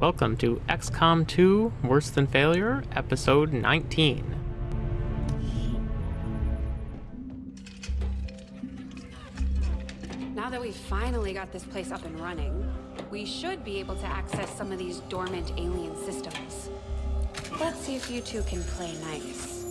Welcome to XCOM 2 Worse Than Failure, Episode 19. Now that we've finally got this place up and running, we should be able to access some of these dormant alien systems. Let's see if you two can play nice.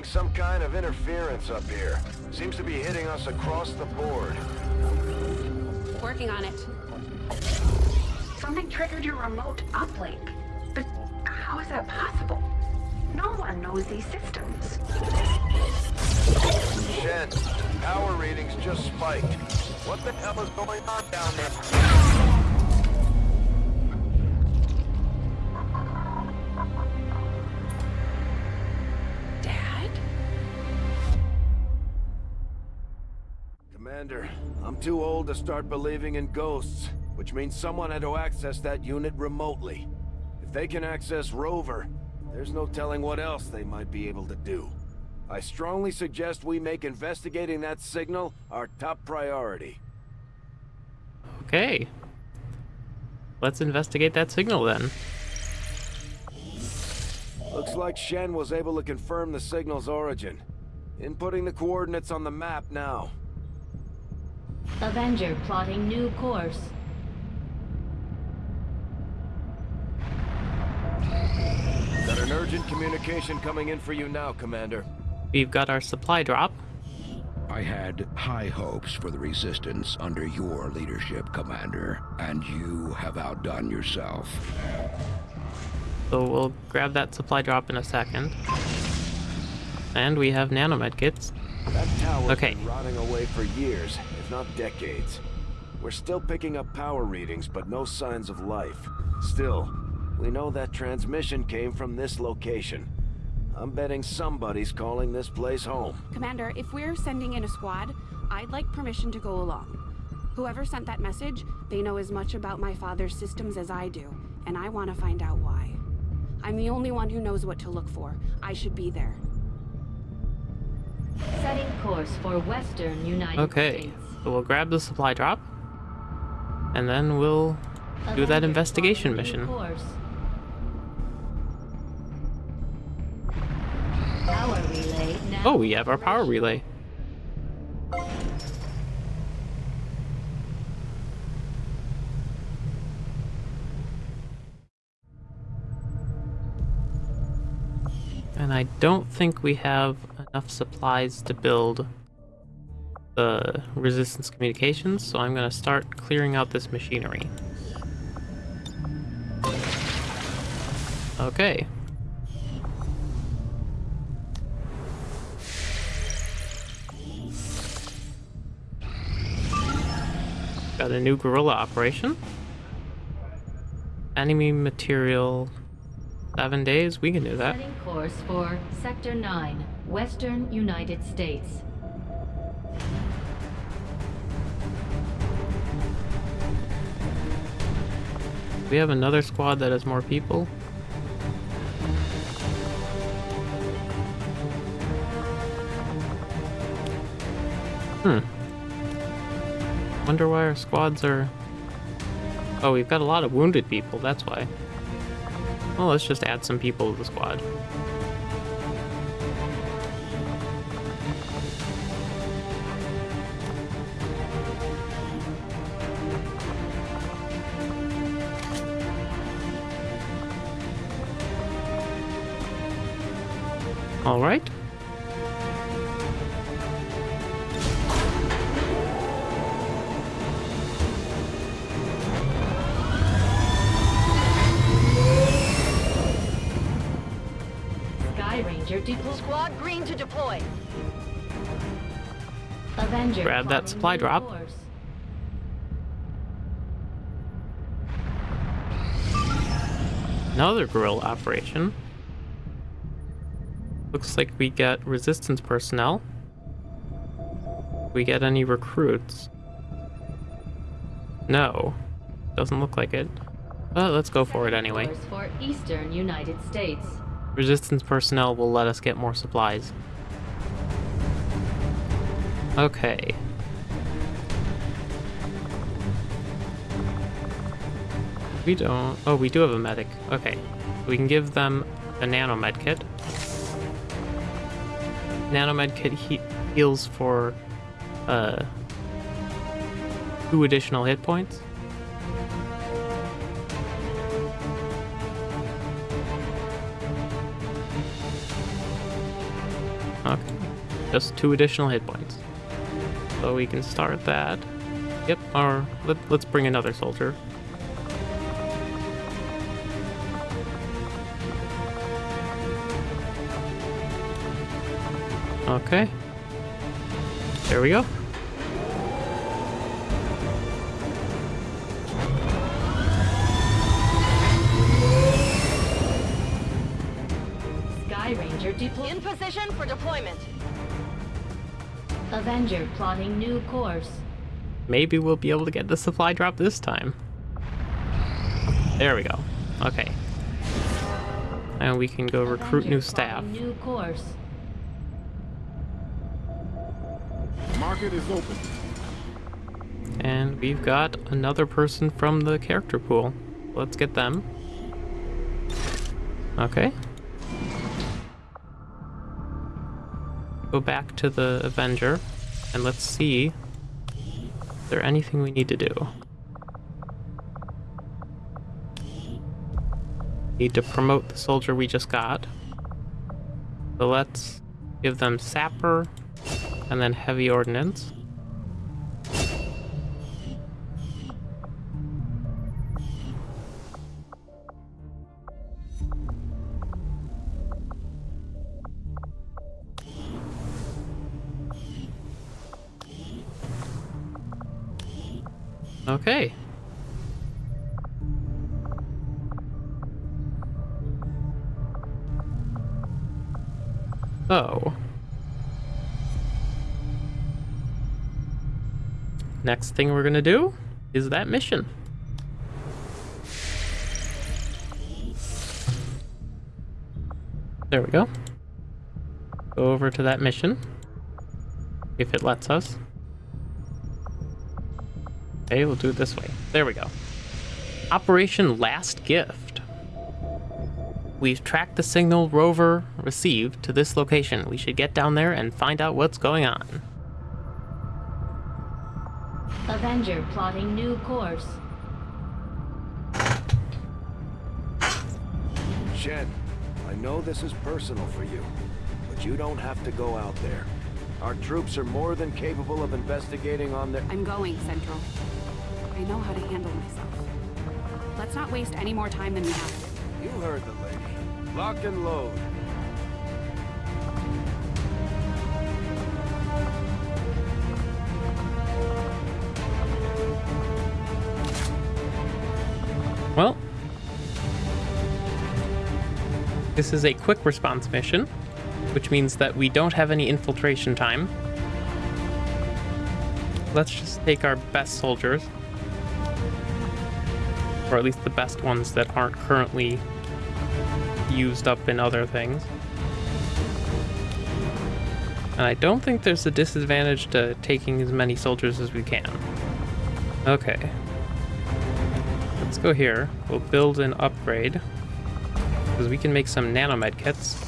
Getting some kind of interference up here. Seems to be hitting us across the board. Working on it. Something triggered your remote uplink. But how is that possible? No one knows these systems. Shen, power readings just spiked. What the hell is going on down there? Too old to start believing in ghosts, which means someone had to access that unit remotely. If they can access Rover, there's no telling what else they might be able to do. I strongly suggest we make investigating that signal our top priority. Okay. Let's investigate that signal then. Looks like Shen was able to confirm the signal's origin. Inputting the coordinates on the map now. Avenger plotting new course. Got an urgent communication coming in for you now, Commander. We've got our supply drop. I had high hopes for the Resistance under your leadership, Commander, and you have outdone yourself. So we'll grab that supply drop in a second. And we have nanomed kits. That tower's Okay. been rotting away for years, if not decades. We're still picking up power readings, but no signs of life. Still, we know that transmission came from this location. I'm betting somebody's calling this place home. Commander, if we're sending in a squad, I'd like permission to go along. Whoever sent that message, they know as much about my father's systems as I do, and I want to find out why. I'm the only one who knows what to look for. I should be there. Setting course for Western United Okay. States. So we'll grab the supply drop. And then we'll do that investigation mission. course. Power relay now. Oh, we have our power relay. And I don't think we have enough supplies to build the resistance communications, so I'm going to start clearing out this machinery. Okay. Got a new guerrilla operation. Enemy material. Seven days, we can do that. Setting course for Sector 9, Western United States. We have another squad that has more people. Hmm. Wonder why our squads are... Oh, we've got a lot of wounded people, that's why. Well, let's just add some people to the squad. All right. Skyranger deploy. Squad green to deploy. Avenger Grab that supply drop. course. Another guerrilla operation. Looks like we get resistance personnel. We get any recruits? No. Doesn't look like it. But let's go for it anyway. For Eastern United States. Resistance personnel will let us get more supplies. Okay. We don't... Oh, we do have a medic. Okay. We can give them a nanomed kit. Nanomed kit he heals for uh, two additional hit points. Okay. Just two additional hit points. So we can start that. Yep, or let, let's bring another soldier. Okay. There we go. Sky Ranger deployed. In position for deployment. Avenger plotting new course. Maybe we'll be able to get the supply drop this time. There we go. Okay. And we can go recruit Avenger new staff. New course. Market is open. And we've got another person from the character pool. Let's get them. Okay. Go back to the Avenger and let's see is there anything we need to do. Need to promote the soldier we just got. So let's give them Sapper and then Heavy Ordnance. Next thing we're gonna do is that mission. There we go. Go over to that mission. If it lets us. Okay, we'll do it this way. There we go. Operation Last Gift. We've tracked the signal rover received to this location. We should get down there and find out what's going on. Avenger plotting new course. Shen, I know this is personal for you, but you don't have to go out there. Our troops are more than capable of investigating on their... I'm going, Central. I know how to handle myself. Let's not waste any more time than we have to. You heard the lady. Lock and load. Well, this is a quick response mission, which means that we don't have any infiltration time. Let's just take our best soldiers, or at least the best ones that aren't currently used up in other things. And I don't think there's a disadvantage to taking as many soldiers as we can. Okay. Let's go here. We'll build an upgrade. Because we can make some nanomed kits.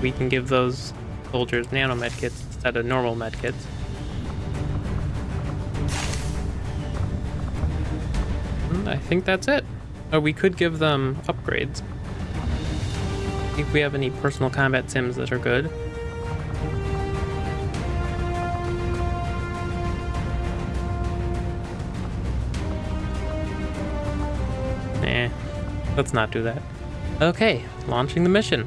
We can give those soldiers nanomed kits instead of normal med kits. Hmm, I think that's it. Oh, we could give them upgrades. If we have any personal combat sims that are good. Let's not do that. Okay, launching the mission.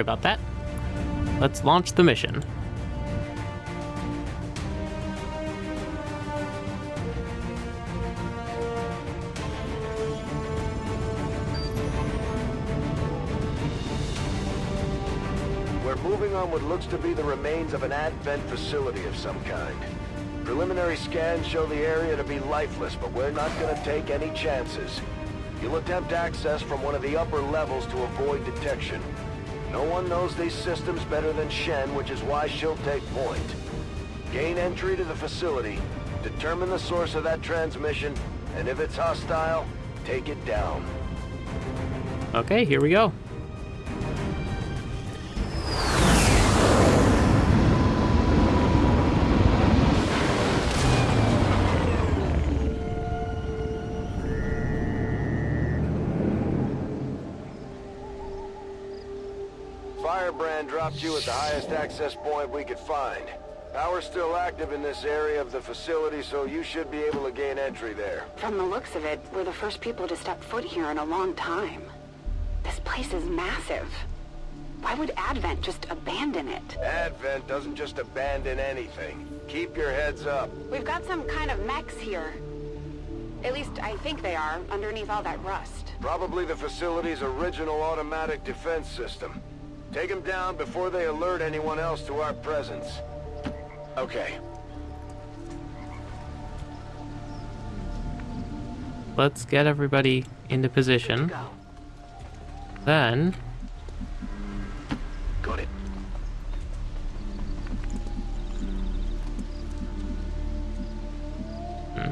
About that. Let's launch the mission. We're moving on what looks to be the remains of an advent facility of some kind. Preliminary scans show the area to be lifeless, but we're not gonna take any chances. You'll attempt access from one of the upper levels to avoid detection. No one knows these systems better than Shen, which is why she'll take point. Gain entry to the facility, determine the source of that transmission, and if it's hostile, take it down. Okay, here we go. Dropped you at the highest access point we could find. Power's still active in this area of the facility, so you should be able to gain entry there. From the looks of it, we're the first people to step foot here in a long time. This place is massive. Why would Advent just abandon it? Advent doesn't just abandon anything. Keep your heads up. We've got some kind of mechs here. At least I think they are, underneath all that rust. Probably the facility's original automatic defense system. Take them down before they alert anyone else to our presence. Okay. Let's get everybody into position. Then, Got it. Hmm.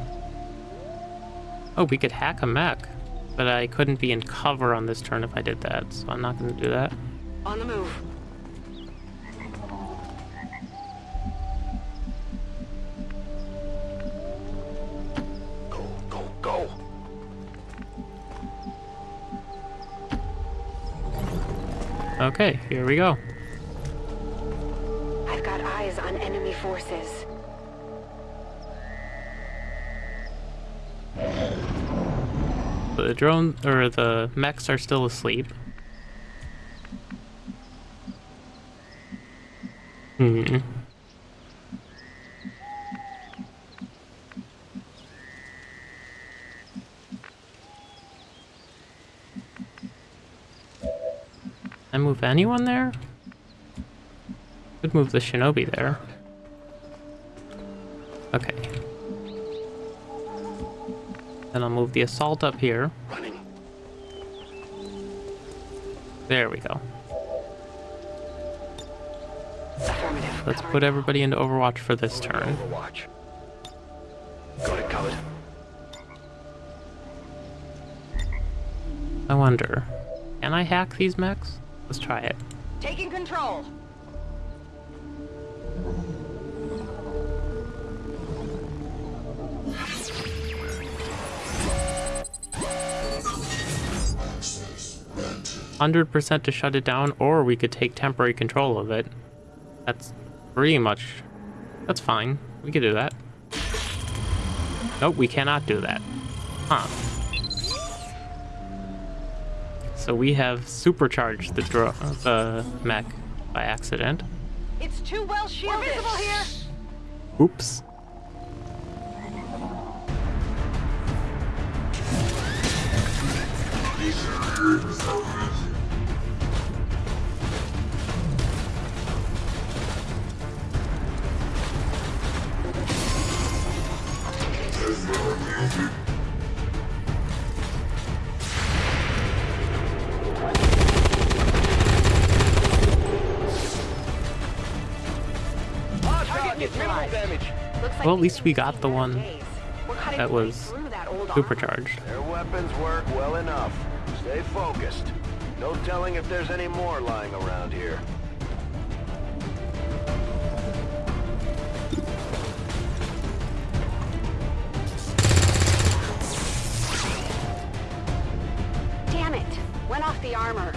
oh, we could hack a mech. But I couldn't be in cover on this turn if I did that, so I'm not going to do that. On the move. Go, go, go! Okay, here we go. I've got eyes on enemy forces. The drone, or the mechs are still asleep. Hmm. I move anyone there? Could move the shinobi there. Okay. Then I'll move the assault up here. Running. There we go. Let's put everybody into Overwatch for this turn. Overwatch. Got it covered. I wonder, can I hack these mechs? Let's try it. Taking control. Hundred percent to shut it down, or we could take temporary control of it. That's pretty much. That's fine. We could do that. Nope, we cannot do that. Huh. So we have supercharged the dro- the mech by accident. It's too well shielded. We're visible here. Oops. Target. Looks like Well, at least we got the one days. We're cutting that was through that old armor. Supercharged. Their weapons work well enough. Stay focused. No telling if there's any more lying around here. Damn it! Went off the armor.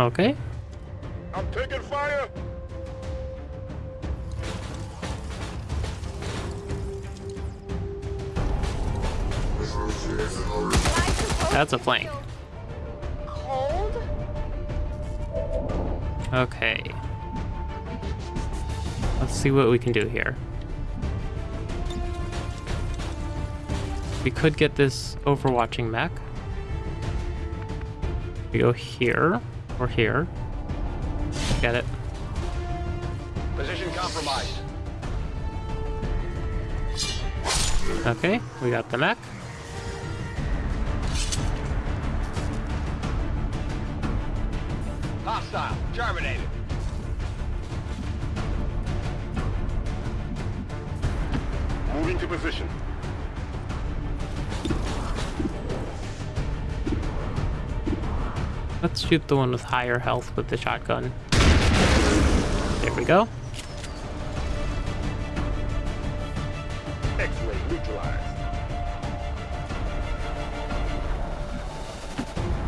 Okay. I'm taking fire! That's a flank. Cold? Okay. Let's see what we can do here. We could get this overwatching mech. We go here or here. Get it. Position compromised. Okay, we got the mech. Hostile. Terminated. Moving to position. Let's shoot the one with higher health with the shotgun. There we go. X-ray neutralized.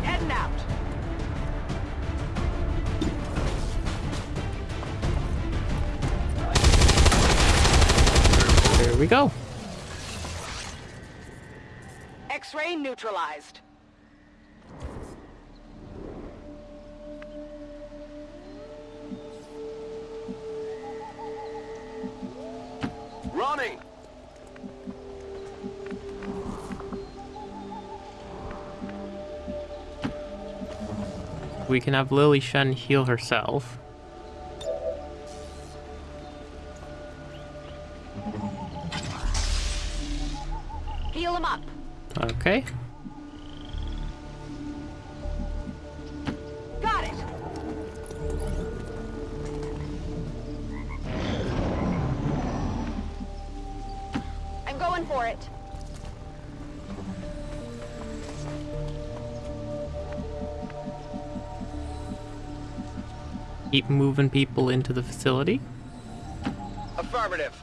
Heading out. There we go. X-ray neutralized. We can have Lily Shen heal herself. Keep moving people into the facility. Affirmative.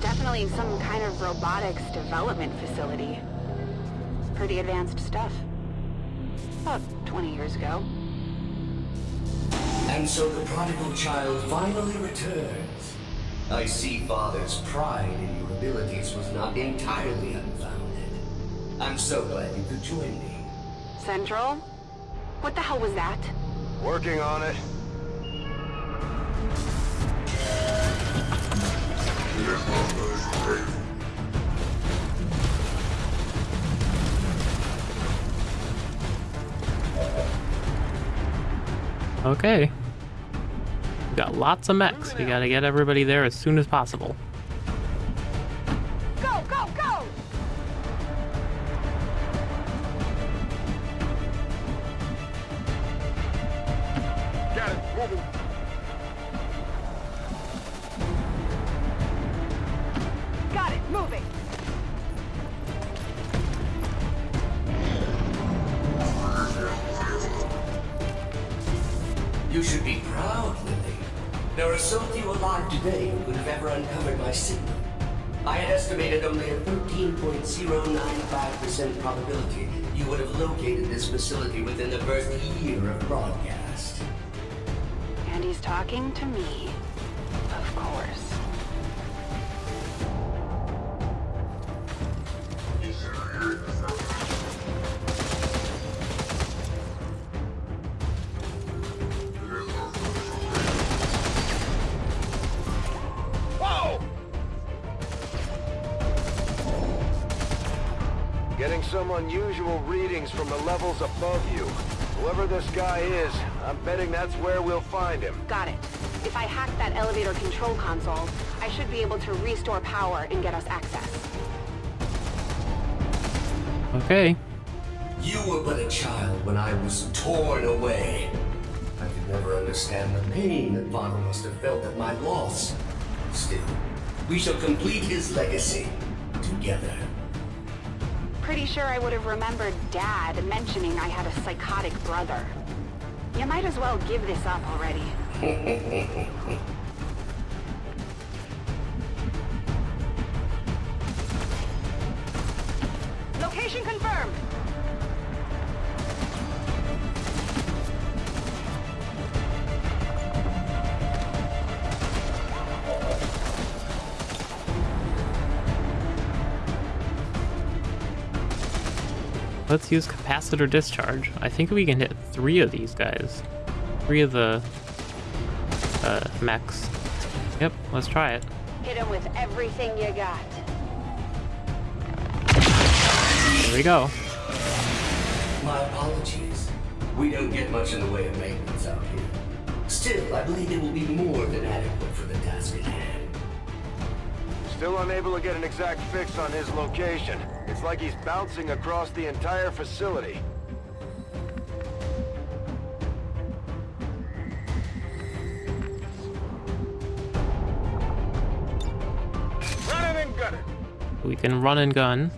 Definitely some kind of robotics development facility. Pretty advanced stuff. About 20 years ago. And so the prodigal child finally returns. I see Father's pride in your abilities was not entirely unfounded. I'm so glad you could join me. Central? What the hell was that? Working on it. Okay. We got lots of mechs. We gotta get everybody there as soon as possible. You should be proud, Lily. There are so few alive today who could have ever uncovered my signal. I had estimated only a 13.095% probability you would have located this facility within the first year of broadcast. And he's talking to me. Above you. Whoever this guy is, I'm betting that's where we'll find him. Got it. If I hack that elevator control console, I should be able to restore power and get us access. Okay. You were but a child when I was torn away. I could never understand the pain that Father must have felt at my loss. Still, we shall complete his legacy together. Pretty sure I would have remembered Dad mentioning I had a psychotic brother. You might as well give this up already. Let's use capacitor discharge. I think we can hit three of these guys. Three of the uh, mechs. Yep, let's try it. Hit him with everything you got. Here we go. My apologies. We don't get much in the way of maintenance out here. Still, I believe it will be more than adequate for the task at hand. Still unable to get an exact fix on his location. It's like he's bouncing across the entire facility. Run it and gun it. We can run and gun.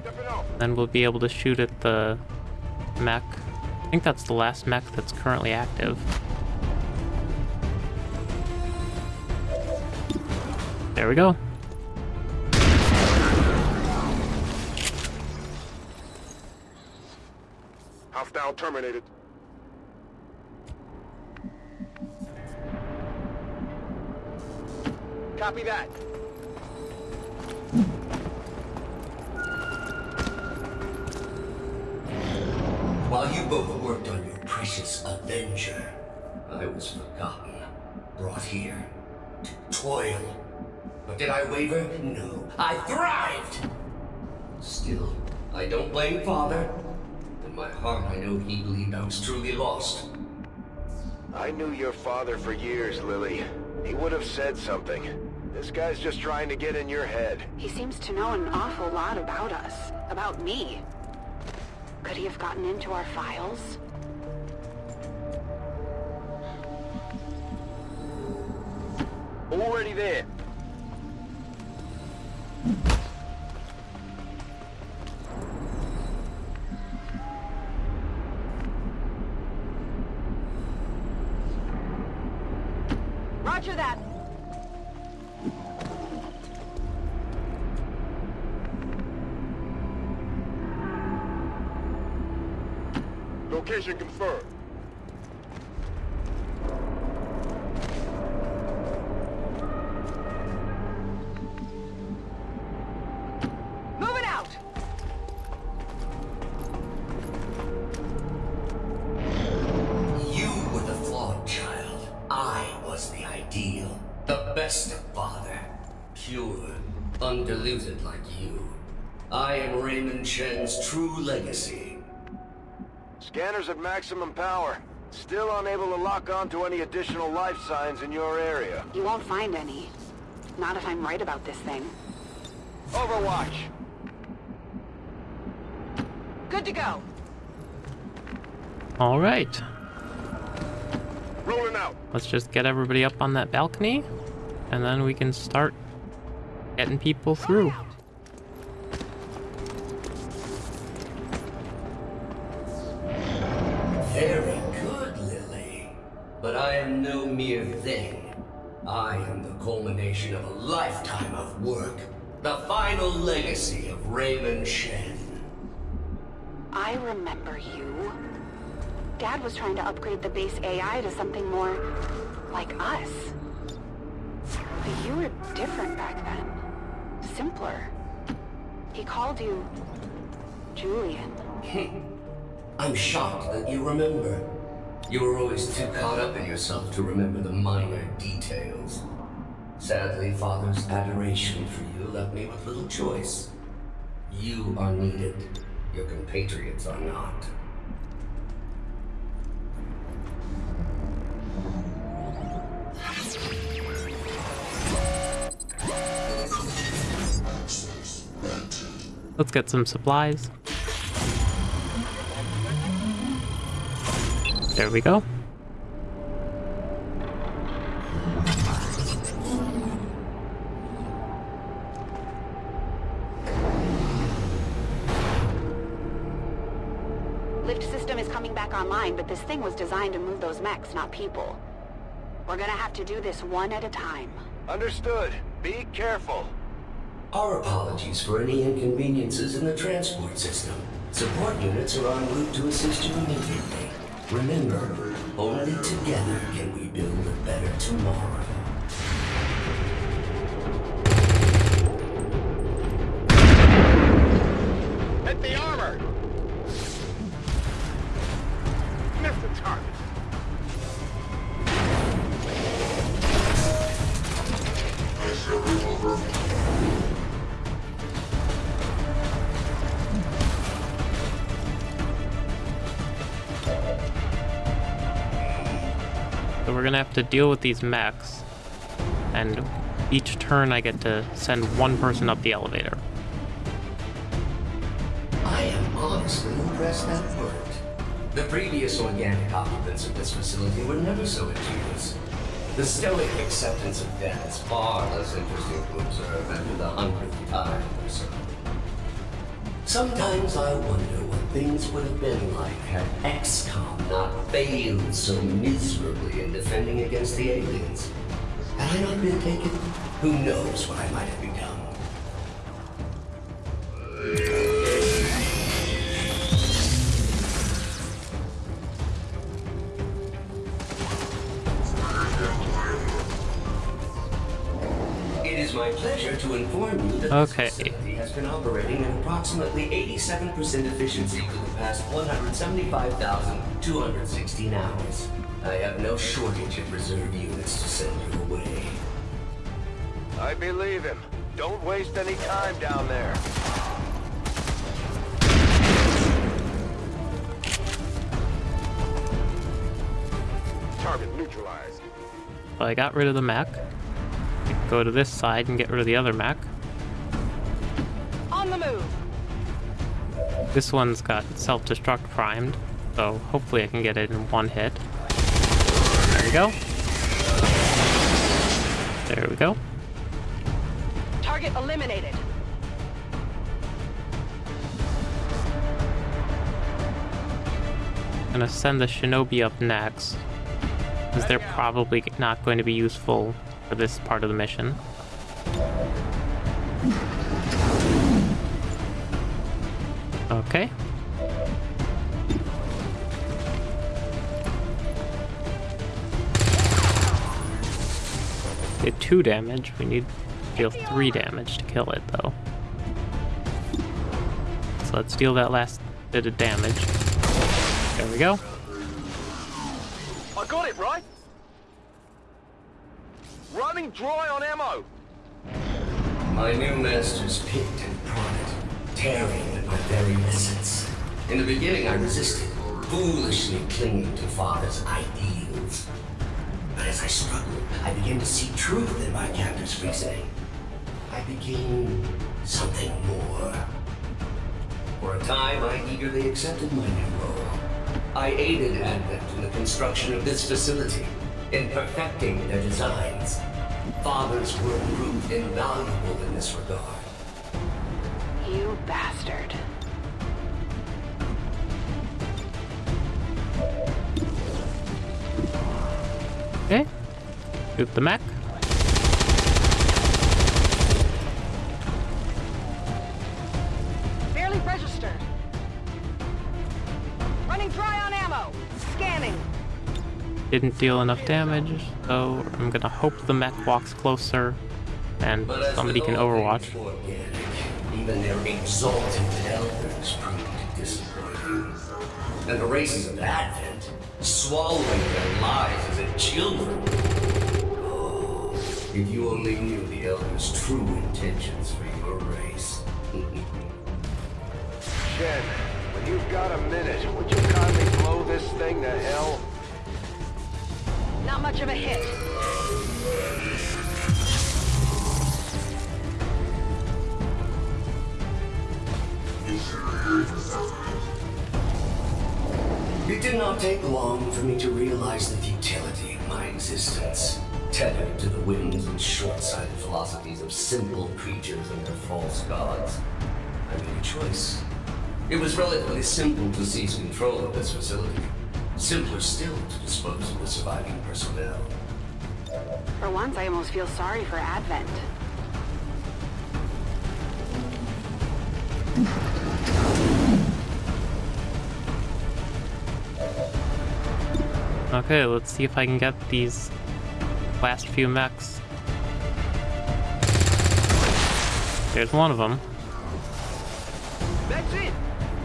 Then we'll be able to shoot at the mech. I think that's the last mech that's currently active. There we go. Hostile terminated. Copy that. While you both worked on your precious Avenger, I was forgotten, brought here to toil. But did I waver? No. I thrived! Still, I don't blame Father. In my heart, I know he believed I was truly lost. I knew your father for years, Lily. He would have said something. This guy's just trying to get in your head. He seems to know an awful lot about us. About me. Could he have gotten into our files? Already there. Undiluted like you. I am Raymond Shen's true legacy. Scanners at maximum power. Still unable to lock on to any additional life signs in your area. You won't find any. Not if I'm right about this thing. Overwatch. Good to go. All right. Rolling out. Let's just get everybody up on that balcony, and then we can start getting people through. Very good, Lily. But I am no mere thing. I am the culmination of a lifetime of work. The final legacy of Raymond Shen. I remember you. Dad was trying to upgrade the base AI to something more like us. But you were different back then. Simpler. He called you Julian. I'm shocked that you remember. You were always too caught up in yourself to remember the minor details. Sadly, Father's adoration for you left me with little choice. You are needed. Your compatriots are not. Let's get some supplies. There we go. Lift system is coming back online, but this thing was designed to move those mechs, not people. We're gonna have to do this one at a time. Understood. Be careful. Our apologies for any inconveniences in the transport system. Support units are en route to assist you immediately. Remember, only together can we build a better tomorrow. To deal with these mechs. And each turn I get to send one person up the elevator. I am honestly impressed that worked. The previous organic occupants of this facility were never so ingenious. The stoic acceptance of death is far less interesting to observe after the hundredth time or so. Sometimes I wonder things would have been like had XCOM not failed so miserably in defending against the aliens. Had I not been taken, who knows what I might have become. It is my pleasure to inform you that Okay. has been operating at approximately 87% efficiency for the past 175,216 hours. I have no shortage of reserve units to send you away. I believe him. Don't waste any time down there. Target neutralized. Well, I got rid of the Mac. Go to this side and get rid of the other mech. This one's got self-destruct primed, so hopefully I can get it in one hit. There we go. There we go. Target eliminated. gonna send the shinobi up next, because they're probably not going to be useful for this part of the mission. Okay. Did two damage. We need to deal three damage to kill it, though. So let's deal that last bit of damage. There we go. I got it, right? Running dry on ammo. My new masters picked and prodded, tearing at my very essence. In the beginning, I resisted, foolishly clinging to father's ideals. But as I struggled, I began to see truth in my captor's reasoning. I became something more. For a time, I eagerly accepted my new role. I aided Advent in the construction of this facility, in perfecting their designs. Father's work proved invaluable in this regard. You bastard. Shoot the mech. Barely registered. Running dry on ammo. Scanning. Didn't deal enough damage, so I'm gonna hope the mech walks closer and But somebody can overwatch. Even their exalted elders proved disappointing. And the races of Advent, swallowing their lives as a children. If you only knew the elders' true intentions for your race. Shen, when you've got a minute, would you kindly blow this thing to hell? Not much of a hit. It did not take long for me to realize the futility of my existence tethered to the whims and short-sighted philosophies of simple creatures and their false gods. I made a choice. It was relatively simple to seize control of this facility. Simpler still to dispose of the surviving personnel. For once, I almost feel sorry for Advent. Okay, let's see if I can get these last few mechs. There's one of them. That's it.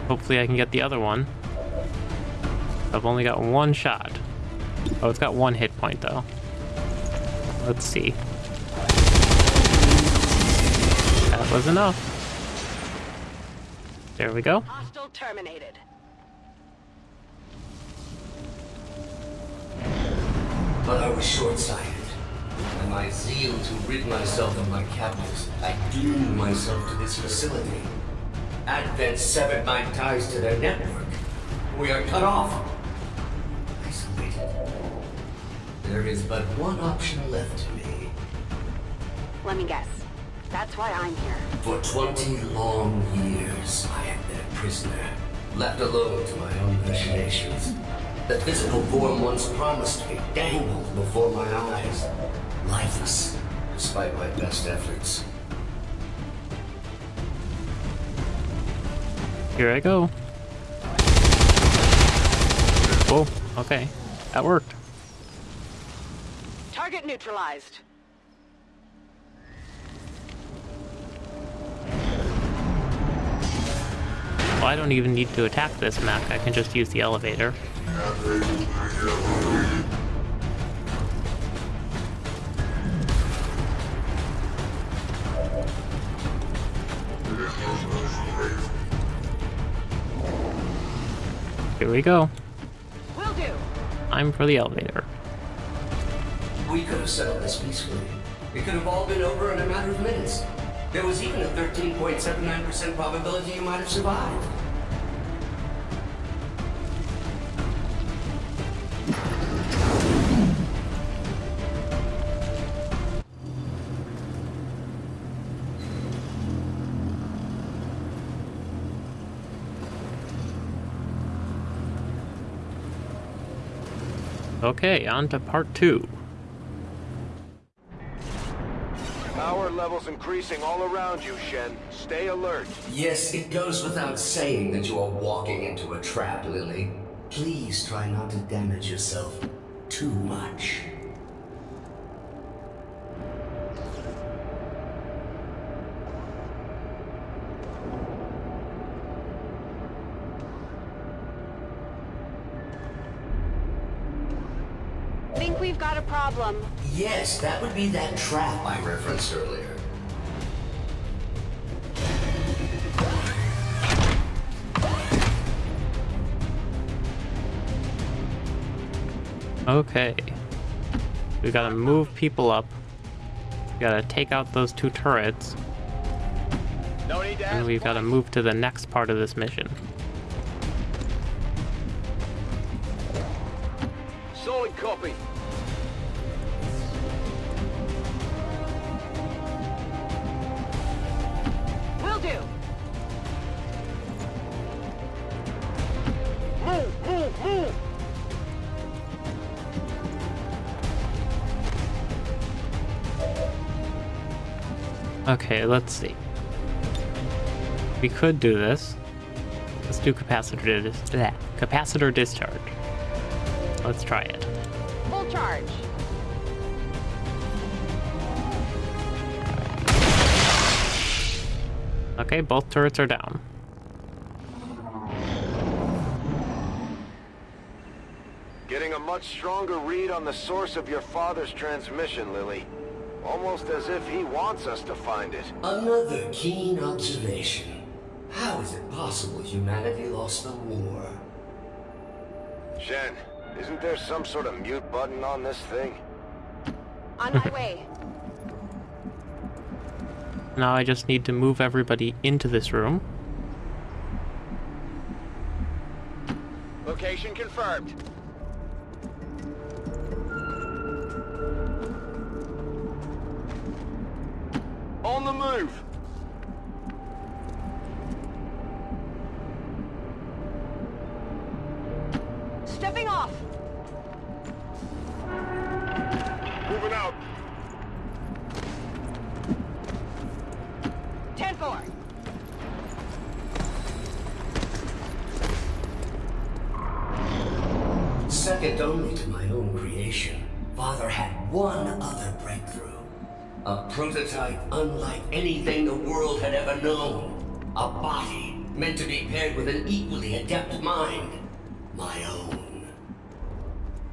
Hopefully I can get the other one. I've only got one shot. Oh, it's got one hit point though. Let's see. That was enough. There we go. Hostile terminated. But I was short-sighted. My zeal to rid myself of my captives, I doomed myself to this facility. Advent severed my ties to their network. We are cut off. Isolated. There is but one option left to me. Let me guess. That's why I'm here. For 20 long years, I have been a prisoner, left alone to my own machinations. The physical form once promised me dangled before my eyes, lifeless, despite my best efforts. Here I go. Oh, okay. That worked. Target neutralized. Well, I don't even need to attack this mech. I can just use the elevator. Here we go. Will do. I'm for the elevator. We could have settled this peacefully. It could have all been over in a matter of minutes. There was even a 13.79% probability you might have survived. Okay, on to part two. Power levels increasing all around you, Shen. Stay alert. Yes, it goes without saying that you are walking into a trap, Lily. Please try not to damage yourself too much. Think we've got a problem. Yes, that would be that trap I referenced earlier. Okay. We gotta move people up. We gotta take out those two turrets. No need to And we've gotta move to the next part of this mission. Solid copy. Okay, let's see. We could do this. Let's do capacitor dis bleh, capacitor discharge. Let's try it. Full charge. Okay, both turrets are down. Getting a much stronger read on the source of your father's transmission, Lily. Almost as if he wants us to find it. Another keen observation. How is it possible humanity lost the war? Shen, isn't there some sort of mute button on this thing? On my way. Now I just need to move everybody into this room. Location confirmed. On the move. A body meant to be paired with an equally adept mind. My own.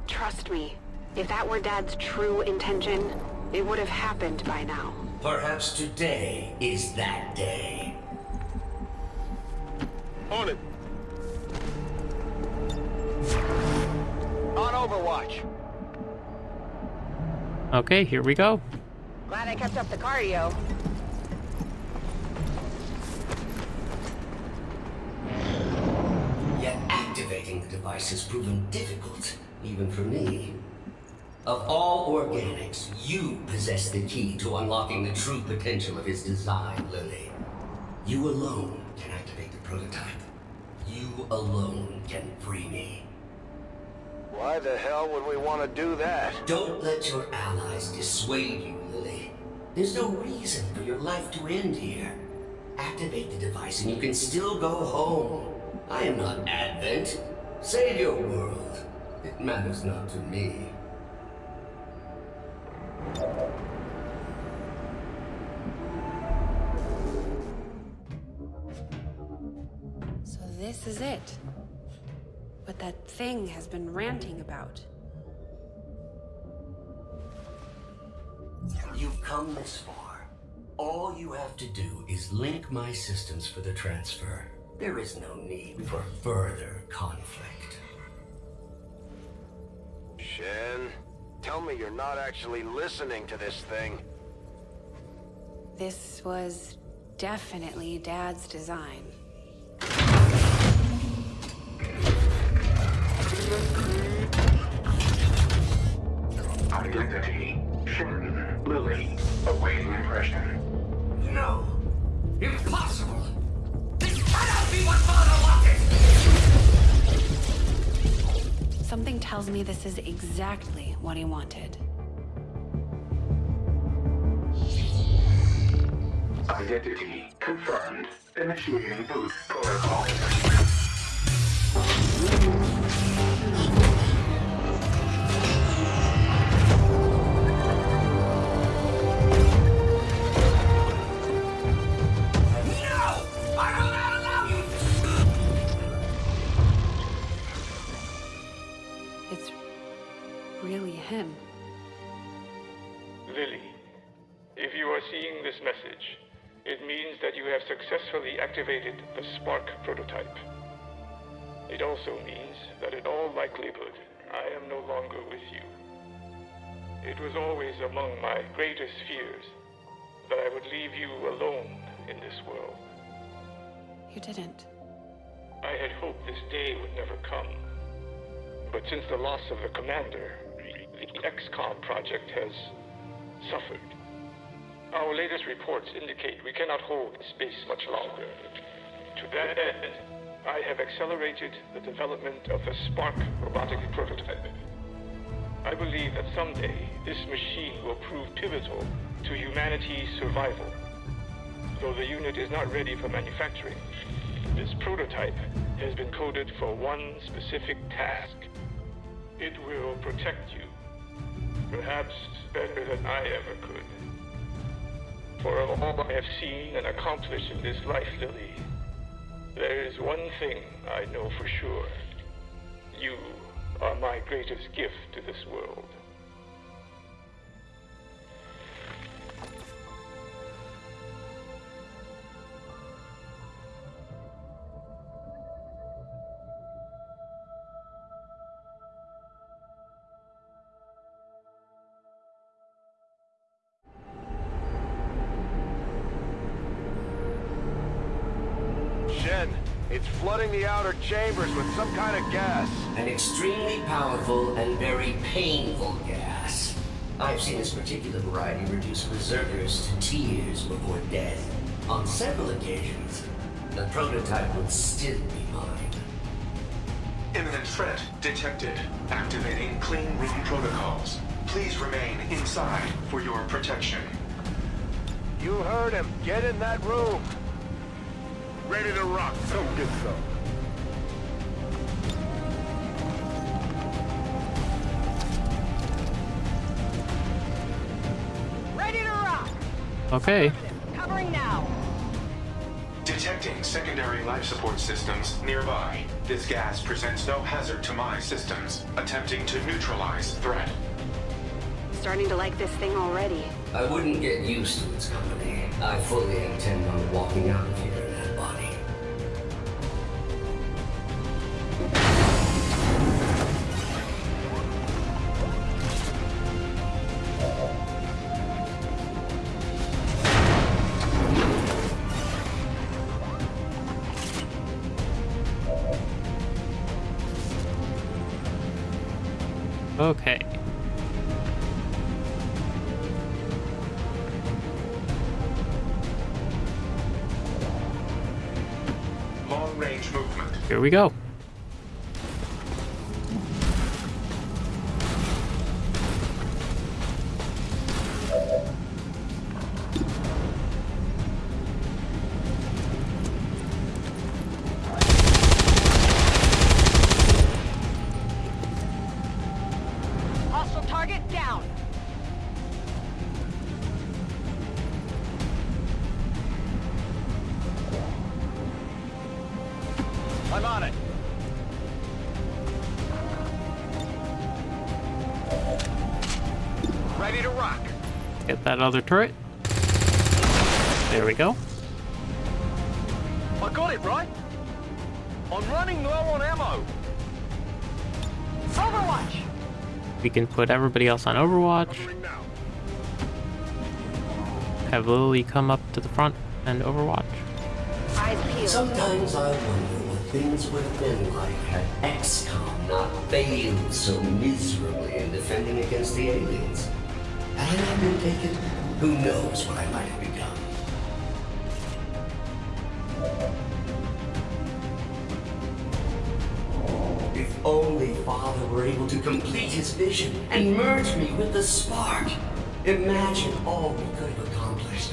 Trust me, if that were Dad's true intention, it would have happened by now. Perhaps today is that day. On it. On Overwatch. Okay, here we go. Glad I kept up the cardio. Yet activating the device has proven difficult, even for me. Of all organics, you possess the key to unlocking the true potential of his design, Lily. You alone can activate the prototype. You alone can free me. Why the hell would we want to do that? Don't let your allies dissuade you, Lily. There's no reason for your life to end here. Activate the device and you can still go home. I am not Advent. Save your world. It matters not to me. So this is it. What that thing has been ranting about. You've come this far. All you have to do is link my systems for the transfer. There is no need for further conflict. Shen, tell me you're not actually listening to this thing. This was definitely Dad's design. Identity. Shen. Lily. Awaiting impression. No! Impossible! Something tells me this is exactly what he wanted. Identity confirmed. Initiating boost protocol. Activated the Spark prototype. It also means that in all likelihood, I am no longer with you. It was always among my greatest fears that I would leave you alone in this world. You didn't. I had hoped this day would never come. But since the loss of the commander, the XCOM project has suffered. Our latest reports indicate we cannot hold space much longer. To that end, I have accelerated the development of the Spark robotic prototype. I believe that someday this machine will prove pivotal to humanity's survival. Though the unit is not ready for manufacturing, this prototype has been coded for one specific task. It will protect you, perhaps better than I ever could. For of all I have seen and accomplished in this life, Lily, there is one thing I know for sure. You are my greatest gift to this world. Flooding the outer chambers with some kind of gas. An extremely powerful and very painful gas. I've seen this particular variety reduce berserkers to tears before death. On several occasions, the prototype would still be mine. Imminent threat detected. Activating clean room protocols. Please remain inside for your protection. You heard him. Get in that room. Ready to rock. Come get some. Okay. Covering now. Detecting secondary life support systems nearby. This gas presents no hazard to my systems. Attempting to neutralize threat. Starting to like this thing already. I wouldn't get used to its company. I fully intend on walking out of here we go. That other turret. There we go. I got it, right? I'm running low on ammo. Overwatch. We can put everybody else on Overwatch. Have Lily come up to the front and Overwatch. Sometimes I wonder what things would have been like had XCOM not failed so miserably in defending against the aliens. Had I been taken, who knows what I might have become. If only Father were able to complete his vision and merge me with the spark. Imagine all we could have accomplished.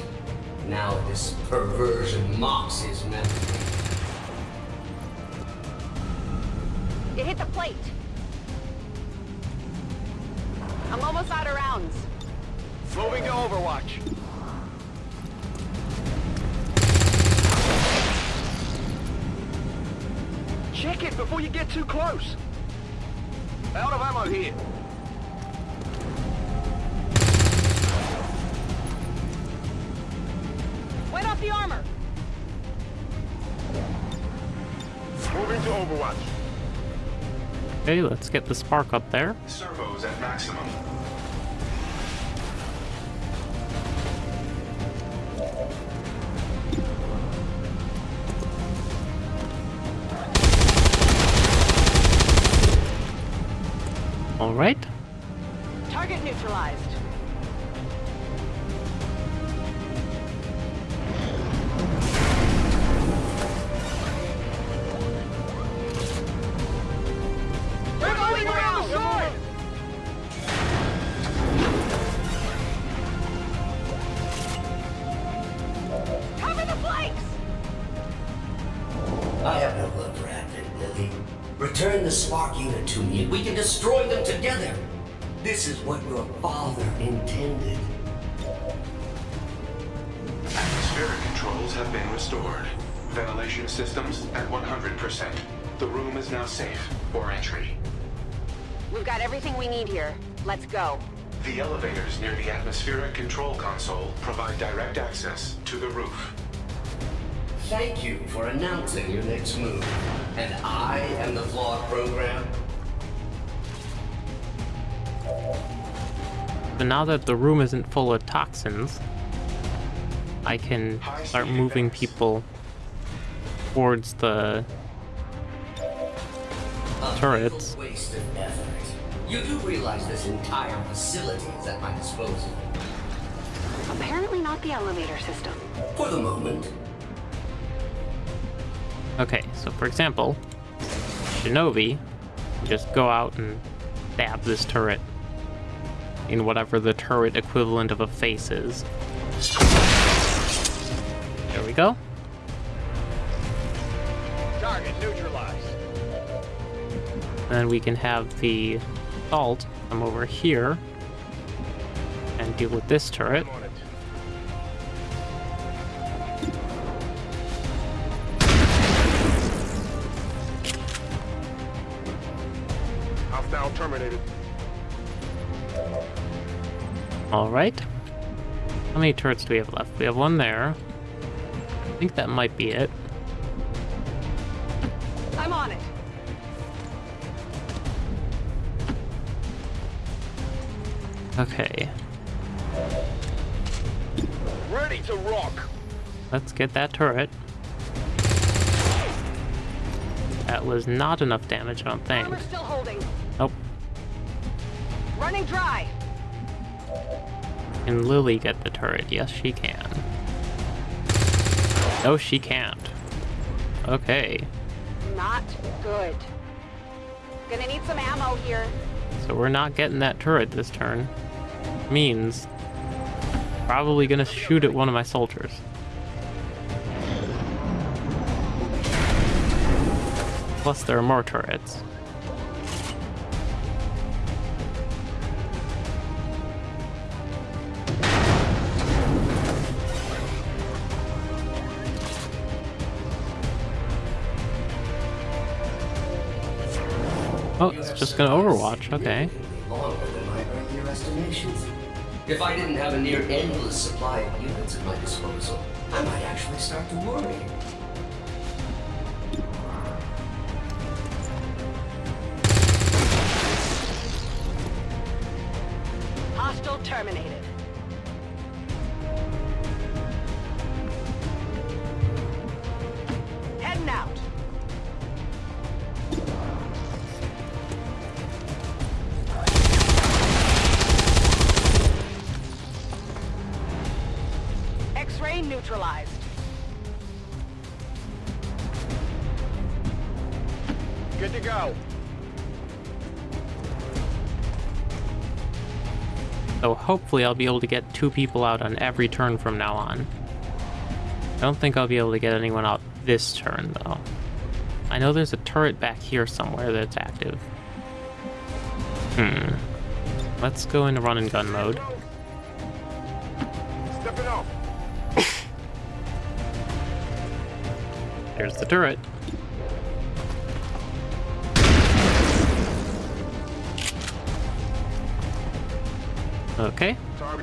Now this perversion mocks his memory. It hit the plate. I'm almost out of rounds. Moving to Overwatch. Check it before you get too close. Out of ammo here. Wait off the armor. Moving to Overwatch. Okay, let's get the spark up there. Servos at maximum. Neutralized. Safe for entry. We've got everything we need here. Let's go. The elevators near the atmospheric control console provide direct access to the roof. Thank you for announcing your next move. And I am the flawed program. But now that the room isn't full of toxins, I can start moving people towards the A turrets. fatal waste of effort. You do realize this entire facility is at my disposal. Apparently not the elevator system. For the moment. Okay, so for example, Shinobi just go out and stab this turret in whatever the turret equivalent of a face is. There we go. Target neutralized. And then we can have the assault come over here and deal with this turret. Hostile terminated. All right. How many turrets do we have left? We have one there. I think that might be it. I'm on it. Okay. Ready to rock. Let's get that turret. That was not enough damage, I don't think. Armor still holding. Nope. Running dry. Can Lily get the turret? Yes, she can. No, she can't. Okay. Not good. Gonna need some ammo here. So we're not getting that turret this turn. Means probably gonna shoot at one of my soldiers. Plus there are more turrets. Oh, it's just gonna Overwatch, okay. If I didn't have a near endless supply of units at my disposal, I might actually start to worry. Hopefully I'll be able to get two people out on every turn from now on. I don't think I'll be able to get anyone out this turn, though. I know there's a turret back here somewhere that's active. Hmm. Let's go into run and gun mode. There's the turret.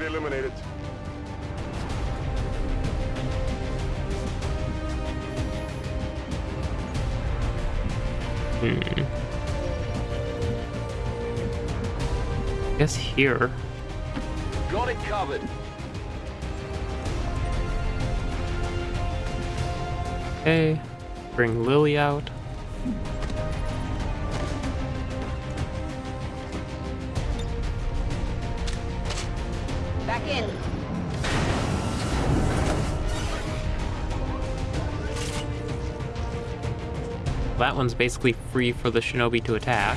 Target eliminated. Hmm. Guess here. Got it covered. Okay. Bring Lily out. That one's basically free for the shinobi to attack.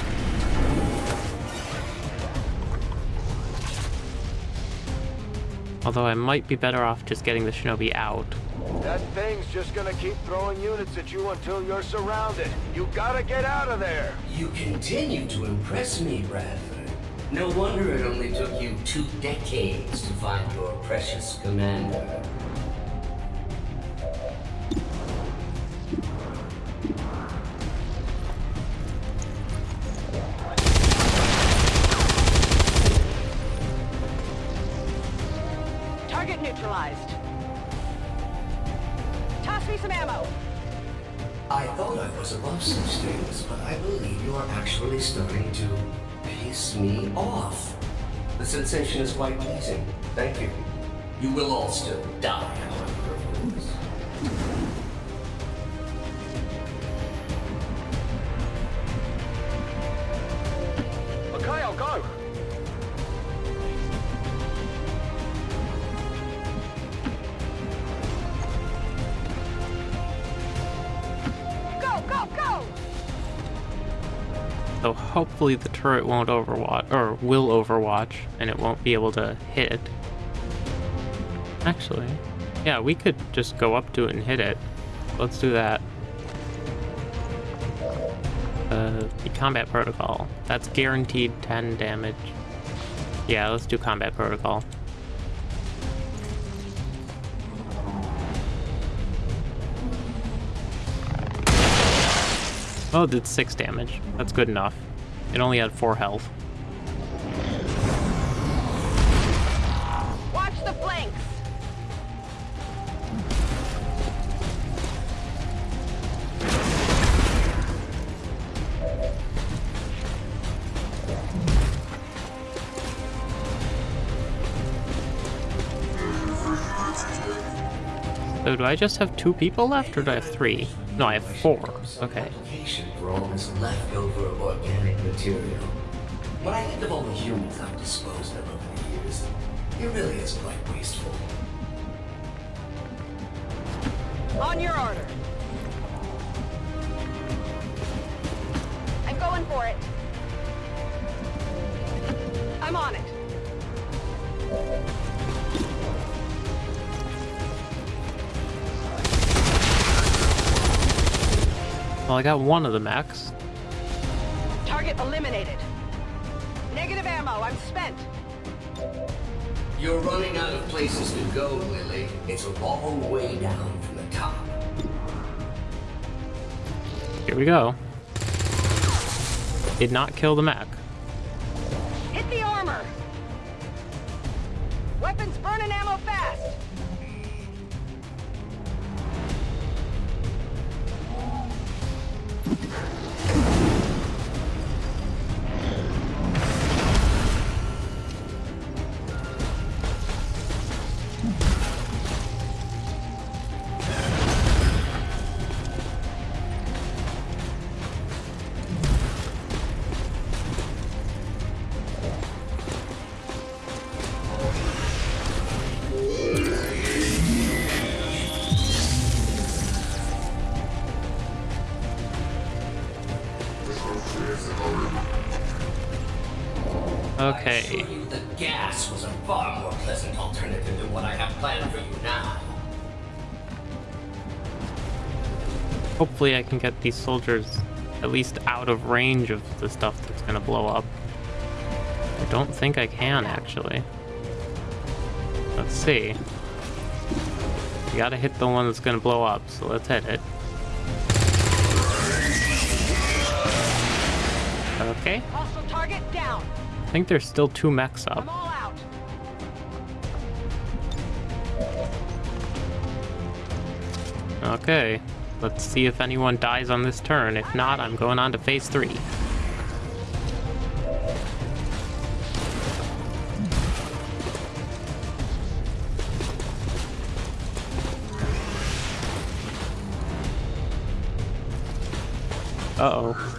Although I might be better off just getting the shinobi out. That thing's just gonna keep throwing units at you until you're surrounded. You gotta get out of there. You continue to impress me, Bradford. No wonder it only took you two decades to find your precious commander. All still die, however, of course. Okay, I'll go. Go, go, go! So hopefully the turret won't overwatch, or will overwatch, and it won't be able to hit it. Actually, yeah, we could just go up to it and hit it. Let's do that. Uh, the combat protocol. That's guaranteed 10 damage. Yeah, let's do combat protocol. Oh, it did 6 damage. That's good enough. It only had four health. So do I just have two people left, or do I have three? No, I have four. Okay. Application for all this leftover organic material. When I think of all the humans I've disposed of over the years, it really is quite wasteful. On your order. I'm going for it. I'm on it. Well, I got one of the mechs. Target eliminated. Negative ammo. I'm spent. You're running out of places to go, Lily. It's a long way down from the top. Here we go. Did not kill the mech. Hopefully I can get these soldiers at least out of range of the stuff that's gonna blow up. I don't think I can, actually. Let's see. You gotta hit the one that's gonna blow up, so let's hit it. Okay. Hostile target down. I think there's still two mechs up. Okay. Let's see if anyone dies on this turn. If not, I'm going on to phase three. Uh-oh.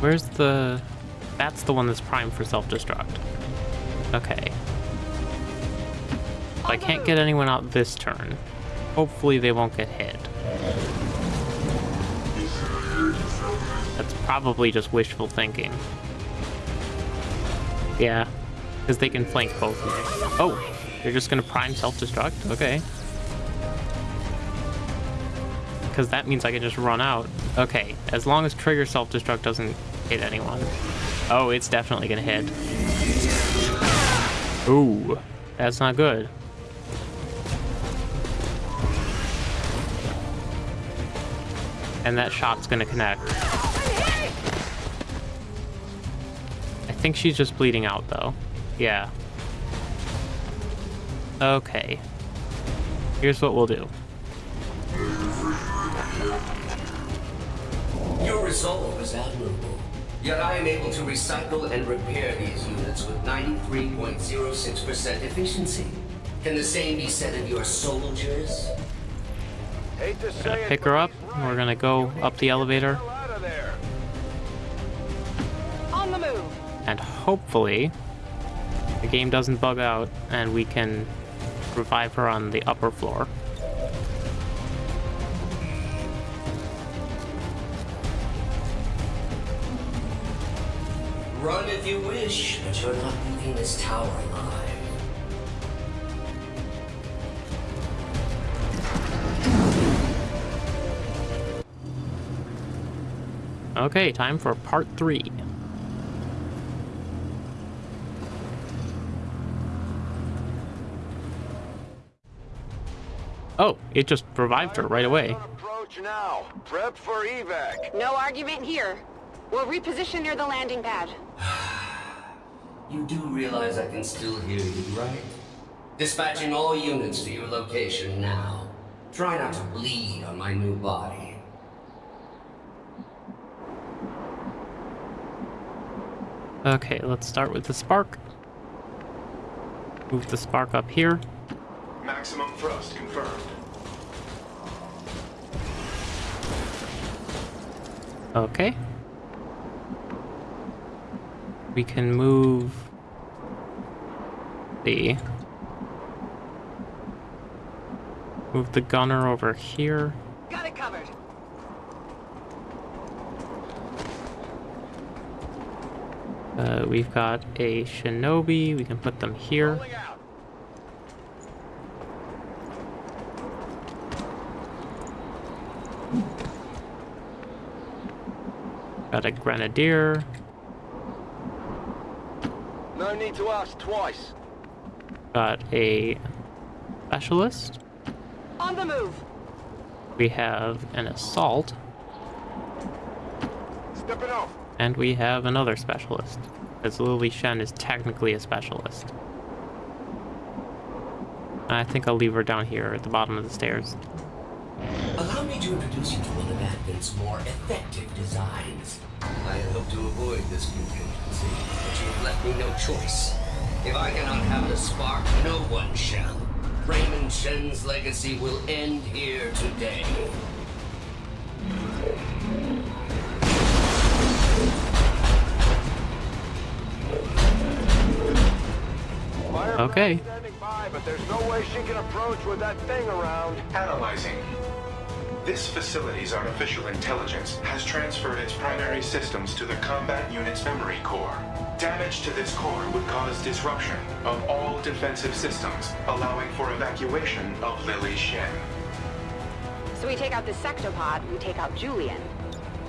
Where's the... That's the one that's primed for self-destruct. Okay. I can't get anyone out this turn. Hopefully they won't get hit. That's probably just wishful thinking. Yeah, because they can flank both of me. Oh, they're just gonna prime self-destruct? Okay. Because that means I can just run out. Okay, as long as trigger self-destruct doesn't hit anyone. Oh, it's definitely gonna hit. Ooh, that's not good. And that shot's gonna connect. I think she's just bleeding out though. Yeah. Okay. Here's what we'll do. Your resolve is admirable. Yet I am able to recycle and repair these units with 93.06% efficiency. Can the same be said of your soldiers? Hate to Gonna say pick her up. We're gonna go up the elevator. out of there. On the move. And hopefully, the game doesn't bug out and we can revive her on the upper floor. If wish, but you're not leaving this tower alive. Okay, time for part three. Oh, it just revived her right away. Approach now. Prep for evac. No argument here. We'll reposition near the landing pad. You do realize I can still hear you, right? Dispatching all units to your location now. Try not to bleed on my new body. Okay, let's start with the spark. Move the spark up here. Maximum thrust confirmed. Okay. We can move the move the gunner over here. Got it covered. Uh, we've got a shinobi. We can put them here. Got a grenadier. No need to ask twice. Got a specialist. On the move. We have an assault. Stepping off. And we have another specialist. Because Lily Shen is technically a specialist. I think I'll leave her down here at the bottom of the stairs. Allow me to introduce you to one of Advent's more effective designs. I had hoped to avoid this contingency, but you've left me no choice. If I cannot have the spark, no one shall. Raymond Shen's legacy will end here today. Okay. Standing by, but there's no way she can approach with that thing around. Analyzing. This facility's artificial intelligence has transferred its primary systems to the combat unit's memory core. Damage to this core would cause disruption of all defensive systems, allowing for evacuation of Lily Shen. So we take out the sectopod, we take out Julian.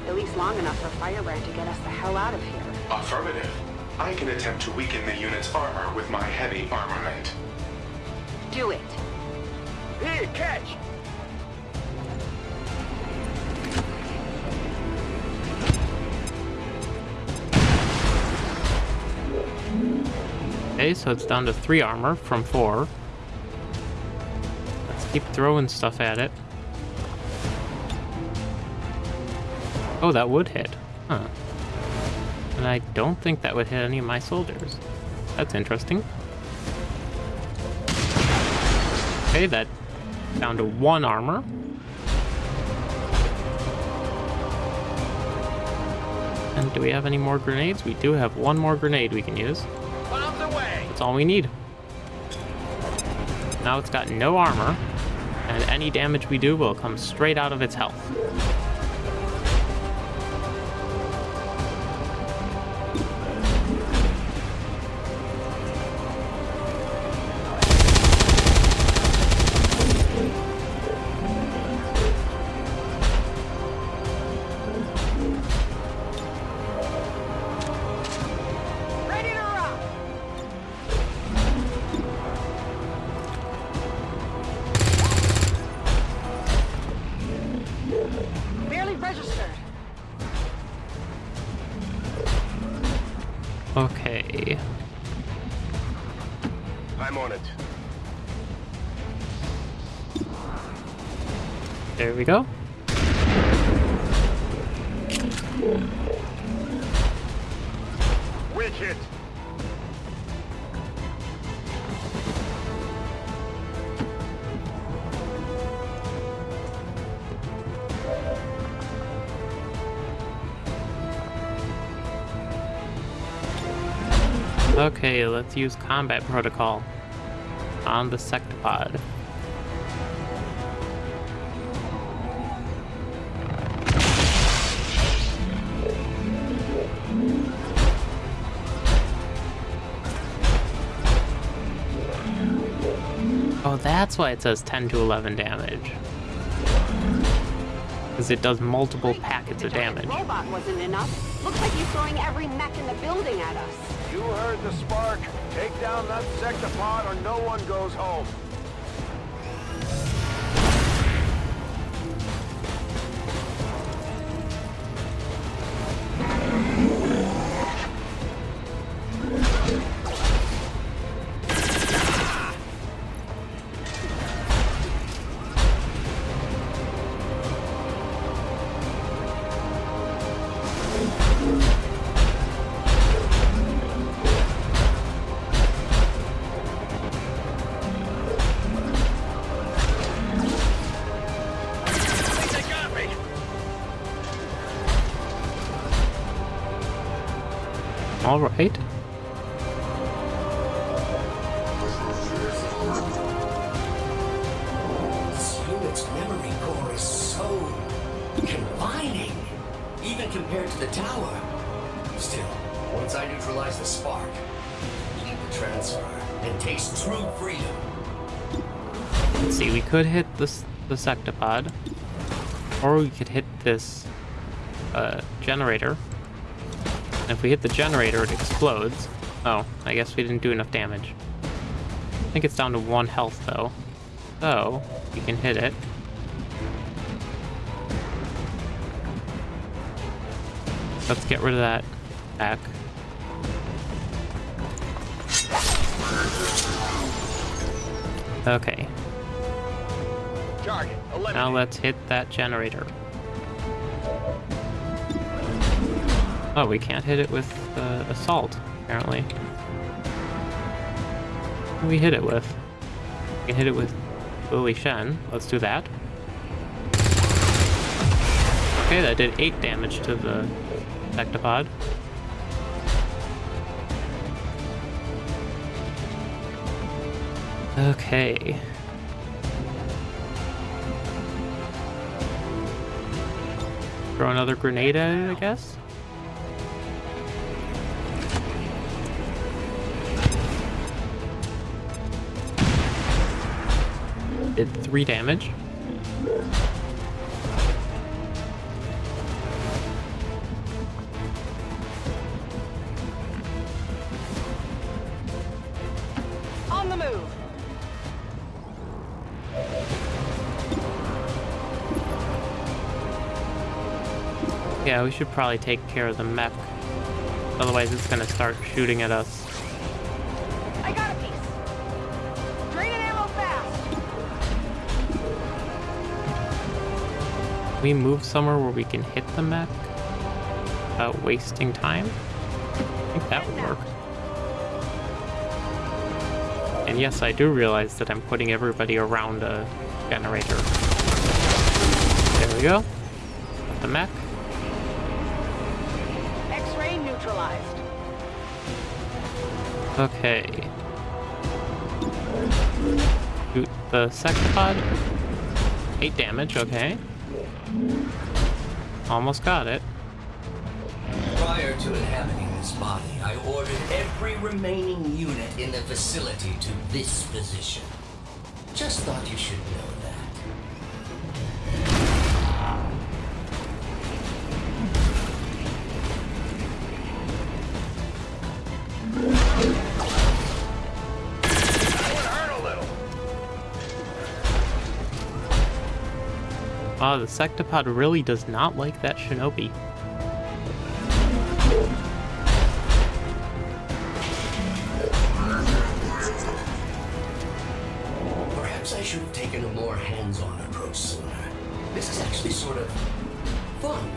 At least long enough for Firebrand to get us the hell out of here. Affirmative. I can attempt to weaken the unit's armor with my heavy armament. Do it. Here, catch! Okay, so it's down to three armor from four. Let's keep throwing stuff at it. Oh, that would hit. Huh. And I don't think that would hit any of my soldiers. That's interesting. Okay, that down to one armor. And do we have any more grenades? We do have one more grenade we can use. That's all we need. Now it's got no armor, and any damage we do will come straight out of its health. Let's use combat protocol on the sectopod. Oh, that's why it says 10 to 11 damage. Because it does multiple packets of damage. Robot wasn't enough. Looks like he's throwing every mech in the building at us. You heard the spark. Take down that sectopod or no one goes home. Even compared to the tower. Still, once I neutralize the spark, complete the transfer, and taste true freedom. Let's see, we could hit this the sectopod, or we could hit this uh, generator. And if we hit the generator, it explodes. Oh, I guess we didn't do enough damage. I think it's down to one health though. So, we can hit it. Let's get rid of that back. Okay, now let's hit that generator. Oh, we can't hit it with uh, assault, apparently. We hit it with? We can hit it with Lily Shen. Let's do that. Okay, that did 8 damage to the Sectopod. Okay. Throw another grenade at it, I guess? Did three damage. On the move. Yeah, we should probably take care of the mech. Otherwise it's gonna start shooting at us. We move somewhere where we can hit the mech without wasting time? I think that would work. And yes, I do realize that I'm putting everybody around a generator. There we go. The mech. X-ray neutralized. Okay. Shoot the pod Eight damage, okay. Almost got it. Prior to inhabiting this body, I ordered every remaining unit in the facility to this position. Just thought you should know Wow, the sectopod really does not like that shinobi. Perhaps I should have taken a more hands-on approach sooner. This is actually sort of fun.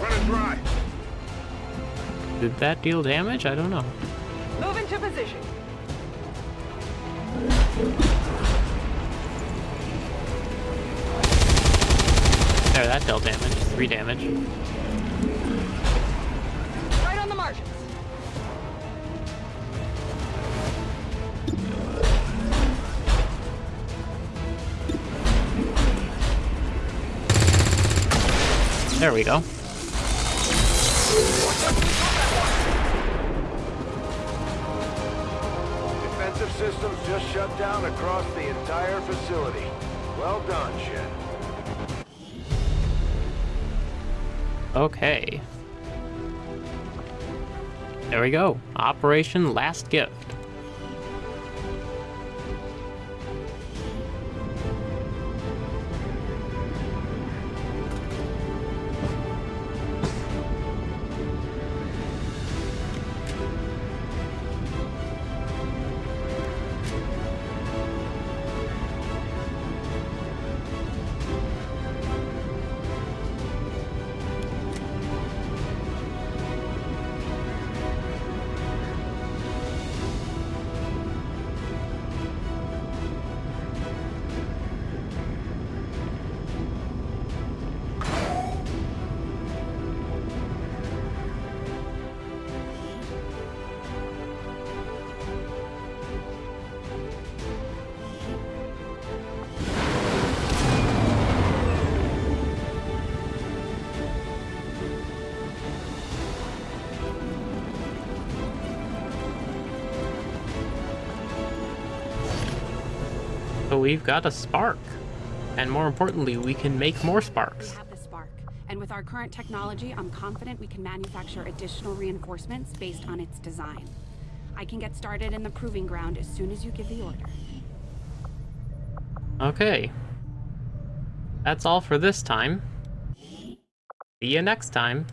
Running dry. Did that deal damage? I don't know. three damage. Right on the margins. There we go. Defensive systems just shut down across the entire facility. Well done, Shen. Okay. There we go. Operation Last Gift. We've got a spark. And more importantly, we can make more sparks. We have the spark, and with our current technology, I'm confident we can manufacture additional reinforcements based on its design. I can get started in the proving ground as soon as you give the order. Okay. That's all for this time. See you next time.